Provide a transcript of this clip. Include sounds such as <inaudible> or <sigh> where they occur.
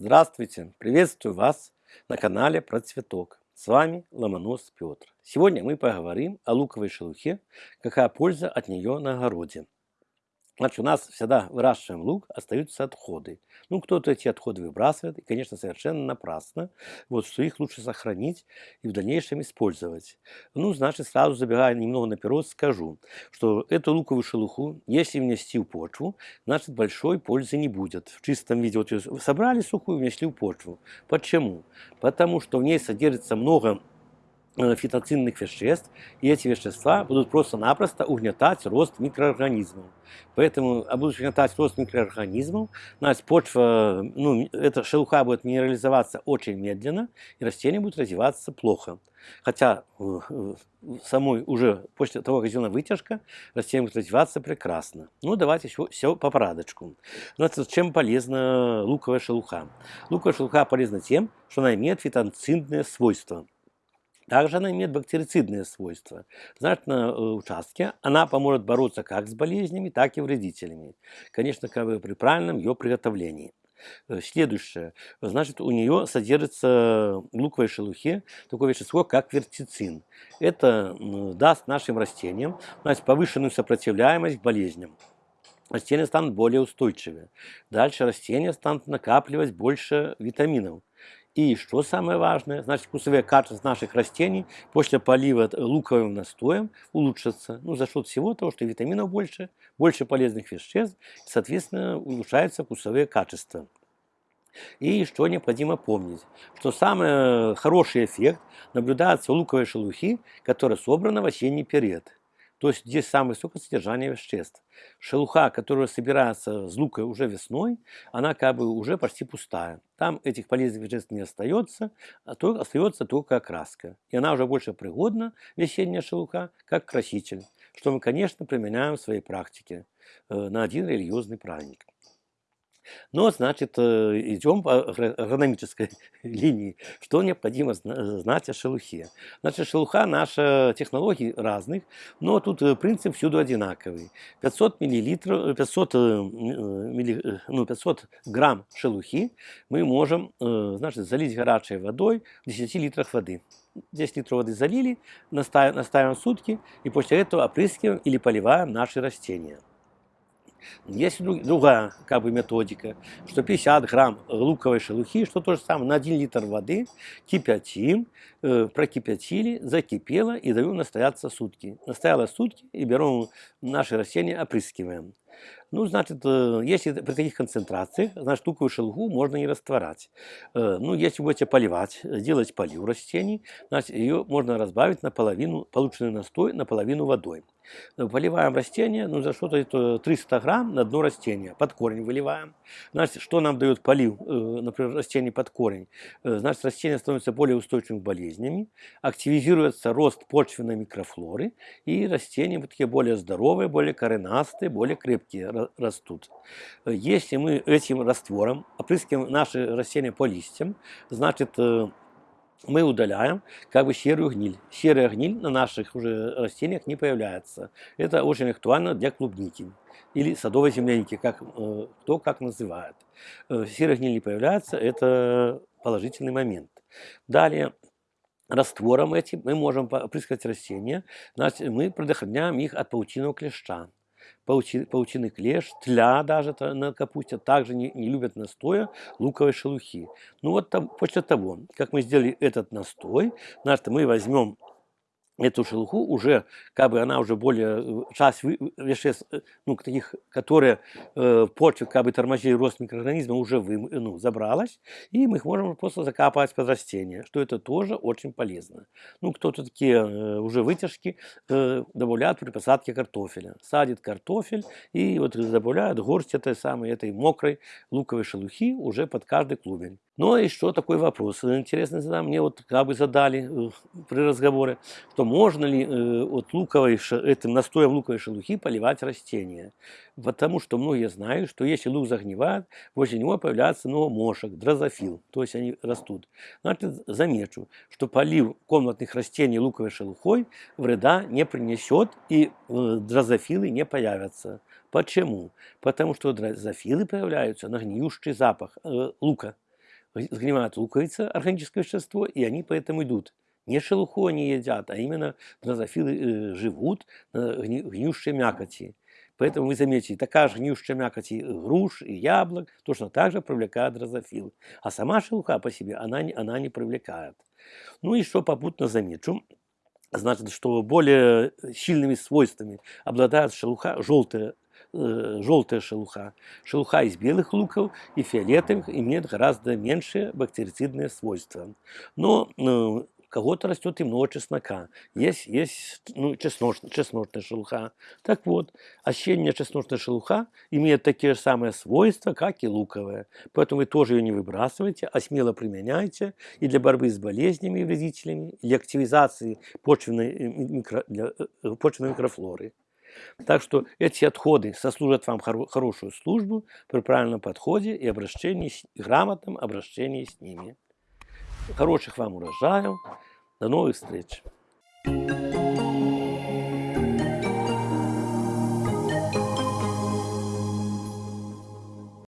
Здравствуйте! Приветствую вас на канале про цветок. С вами Ломонос Петр. Сегодня мы поговорим о луковой шелухе, какая польза от нее на огороде. Значит, у нас всегда выращиваем лук, остаются отходы. Ну, кто-то эти отходы выбрасывает, и, конечно, совершенно напрасно. Вот, что их лучше сохранить и в дальнейшем использовать. Ну, значит, сразу забегая немного наперед, скажу, что эту луковую шелуху, если внести в почву, значит, большой пользы не будет. В чистом виде, вот собрали сухую, внесли в почву. Почему? Потому что в ней содержится много фитоцинных веществ, и эти вещества будут просто-напросто угнетать рост микроорганизмов. Поэтому, а будут угнетать рост микроорганизмов, значит, почва, ну, эта шелуха будет минерализоваться очень медленно, и растение будет развиваться плохо. Хотя э, э, самой уже после того, как сделана вытяжка, растение будет развиваться прекрасно. Ну, давайте еще все по порядочку. Значит, чем полезна луковая шелуха? Луковая шелуха полезна тем, что она имеет фитоцидные свойства. Также она имеет бактерицидные свойства. Значит, на э, участке она поможет бороться как с болезнями, так и вредителями. Конечно, как бы при правильном ее приготовлении. Э, следующее. Значит, у нее содержится в луковой шелухе такое вещество, как вертицин. Это даст нашим растениям значит, повышенную сопротивляемость к болезням. Растения станут более устойчивые. Дальше растения станут накапливать больше витаминов. И что самое важное, значит, вкусовые качества наших растений после полива луковым настоем улучшатся. Ну, за счет всего того, что витаминов больше, больше полезных веществ, соответственно, улучшаются вкусовые качества. И что необходимо помнить, что самый хороший эффект наблюдается у луковой шелухи, которая собрана в осенний период. То есть здесь самое высокое содержание веществ. Шелуха, которая собирается с лука уже весной, она как бы уже почти пустая. Там этих полезных веществ не остается, а то остается только окраска. И она уже больше пригодна, весенняя шелуха, как краситель, что мы, конечно, применяем в своей практике э, на один религиозный праздник. Но, значит, э, идем по агрономической <laughs> линии. Что необходимо знать о шелухе? Значит, шелуха наша технологий разных, но тут э, принцип всюду одинаковый. 500 миллилитров, 500, э, милли, ну, 500 грамм шелухи мы можем, значит, залить горячей водой в 10 литрах воды. 10 литров воды залили, настаиваем, настаиваем сутки и после этого опрыскиваем или поливаем наши растения. Есть другая как бы, методика, что 50 грамм луковой шелухи, что то же самое, на 1 литр воды кипятим, э, прокипятили, закипело и даем настояться сутки. Настояло сутки и берем наши растения, опрыскиваем. Ну, значит, э, если при таких концентрациях, значит, луковую шелуху можно не растворать. Э, ну, если будете поливать, делать полив растений, значит, ее можно разбавить наполовину, полученный настой наполовину водой. Э, поливаем растение, ну, за что-то 300 грамм на дно растения, под корень выливаем. Значит, что нам дает полив, например, растений под корень? Значит, растение становится более устойчивым к болезнями, активизируется рост почвенной микрофлоры, и растения вот такие более здоровые, более коренастые, более крепкие растут. Если мы этим раствором опрыскиваем наши растения по листьям, значит, э, мы удаляем как бы серую гниль. Серая гниль на наших уже растениях не появляется. Это очень актуально для клубники или садовой земляники, как, э, кто как называет. Э, серая гниль не появляется, это положительный момент. Далее, раствором этим мы можем опрыскать растения, значит, мы предохраняем их от паутиного клеща паучи, паучиный клеш, тля даже на капусте, также не, не любят настоя луковой шелухи. Ну вот там, после того, как мы сделали этот настой, значит, мы возьмем эту шелуху уже, как бы она уже более, э, часть веществ, э, ну, таких, которые э, в почве как бы тормозили рост микроорганизма, уже вы, ну, забралась, и мы их можем просто закапывать под растения, что это тоже очень полезно. Ну, кто-то такие э, уже вытяжки э, добавляют при посадке картофеля. Садит картофель и вот добавляют горсть этой самой, этой мокрой луковой шелухи уже под каждый клубень. Ну и что такой вопрос? Интересно, задам, мне вот как бы задали э, при разговоре, что можно ли э, от луковой, этим настоем луковой шелухи поливать растения. Потому что многие знают, что если лук загнивает, возле него появляется новомошек, дрозофил, то есть они растут. Значит, замечу, что полив комнатных растений луковой шелухой вреда не принесет и э, дрозофилы не появятся. Почему? Потому что дрозофилы появляются на гниющий запах э, лука. Сгнимает луковица, органическое вещество, и они поэтому идут. Не шелуху они едят, а именно дрозофилы э, живут на гни, гниющей мякоти. Поэтому вы заметите, такая же гниющая мякоть и груш, и яблок точно так же привлекает дрозофил. А сама шелуха по себе, она, она не привлекает. Ну и что попутно замечу, значит, что более сильными свойствами обладает шелуха, желтая, э, желтая шелуха. Шелуха из белых луков и фиолетовых имеет гораздо меньшие бактерицидные свойства. Но э, кого-то растет и много чеснока. Есть, есть ну, чесночная, чесночная шелуха. Так вот, осенняя чесночная шелуха имеет такие же самые свойства, как и луковая. Поэтому вы тоже ее не выбрасывайте, а смело применяйте и для борьбы с болезнями и вредителями, и для активизации почвенной, э, микро, для, э, почвенной микрофлоры. Так что эти отходы сослужат вам хоро хорошую службу при правильном подходе и обращении, грамотном обращении с ними. Хороших вам урожаев. До новых встреч.